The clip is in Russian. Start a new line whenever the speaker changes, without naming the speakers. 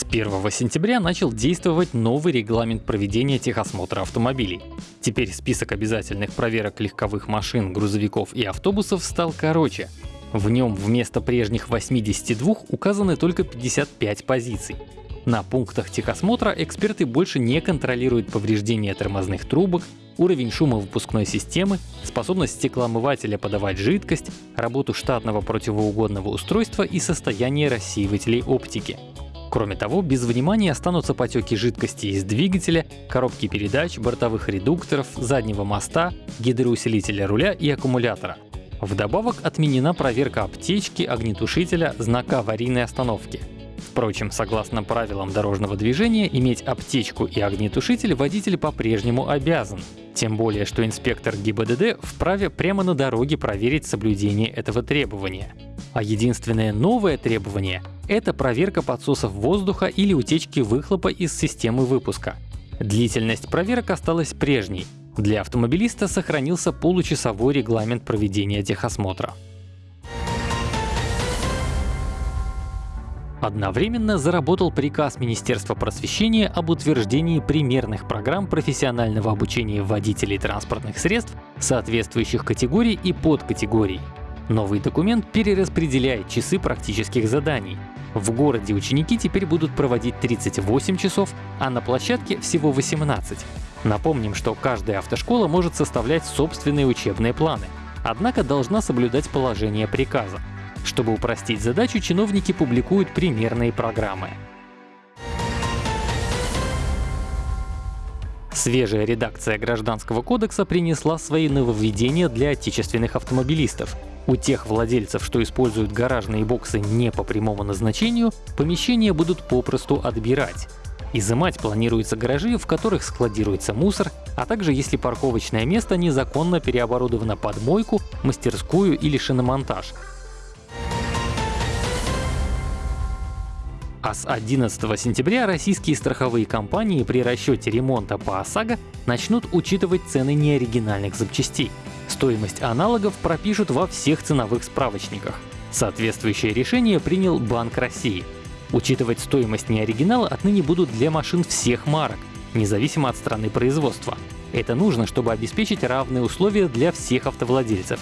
С 1 сентября начал действовать новый регламент проведения техосмотра автомобилей. Теперь список обязательных проверок легковых машин, грузовиков и автобусов стал короче. В нем вместо прежних 82 указаны только 55 позиций. На пунктах техосмотра эксперты больше не контролируют повреждения тормозных трубок, уровень шума выпускной системы, способность стеклоомывателя подавать жидкость, работу штатного противоугодного устройства и состояние рассеивателей оптики. Кроме того, без внимания останутся потеки жидкости из двигателя, коробки передач, бортовых редукторов, заднего моста, гидроусилителя руля и аккумулятора. Вдобавок отменена проверка аптечки, огнетушителя, знака аварийной остановки. Впрочем, согласно правилам дорожного движения, иметь аптечку и огнетушитель водитель по-прежнему обязан. Тем более, что инспектор ГИБДД вправе прямо на дороге проверить соблюдение этого требования. А единственное новое требование — это проверка подсосов воздуха или утечки выхлопа из системы выпуска. Длительность проверок осталась прежней. Для автомобилиста сохранился получасовой регламент проведения техосмотра. Одновременно заработал приказ Министерства просвещения об утверждении примерных программ профессионального обучения водителей транспортных средств соответствующих категорий и подкатегорий. Новый документ перераспределяет часы практических заданий. В городе ученики теперь будут проводить 38 часов, а на площадке всего 18. Напомним, что каждая автошкола может составлять собственные учебные планы, однако должна соблюдать положение приказа. Чтобы упростить задачу, чиновники публикуют примерные программы. Свежая редакция Гражданского кодекса принесла свои нововведения для отечественных автомобилистов. У тех владельцев, что используют гаражные боксы не по прямому назначению, помещения будут попросту отбирать. Изымать планируются гаражи, в которых складируется мусор, а также если парковочное место незаконно переоборудовано под мойку, мастерскую или шиномонтаж, А с 11 сентября российские страховые компании при расчете ремонта по ОСАГО начнут учитывать цены неоригинальных запчастей. Стоимость аналогов пропишут во всех ценовых справочниках. Соответствующее решение принял Банк России. Учитывать стоимость неоригинала отныне будут для машин всех марок, независимо от страны производства. Это нужно, чтобы обеспечить равные условия для всех автовладельцев.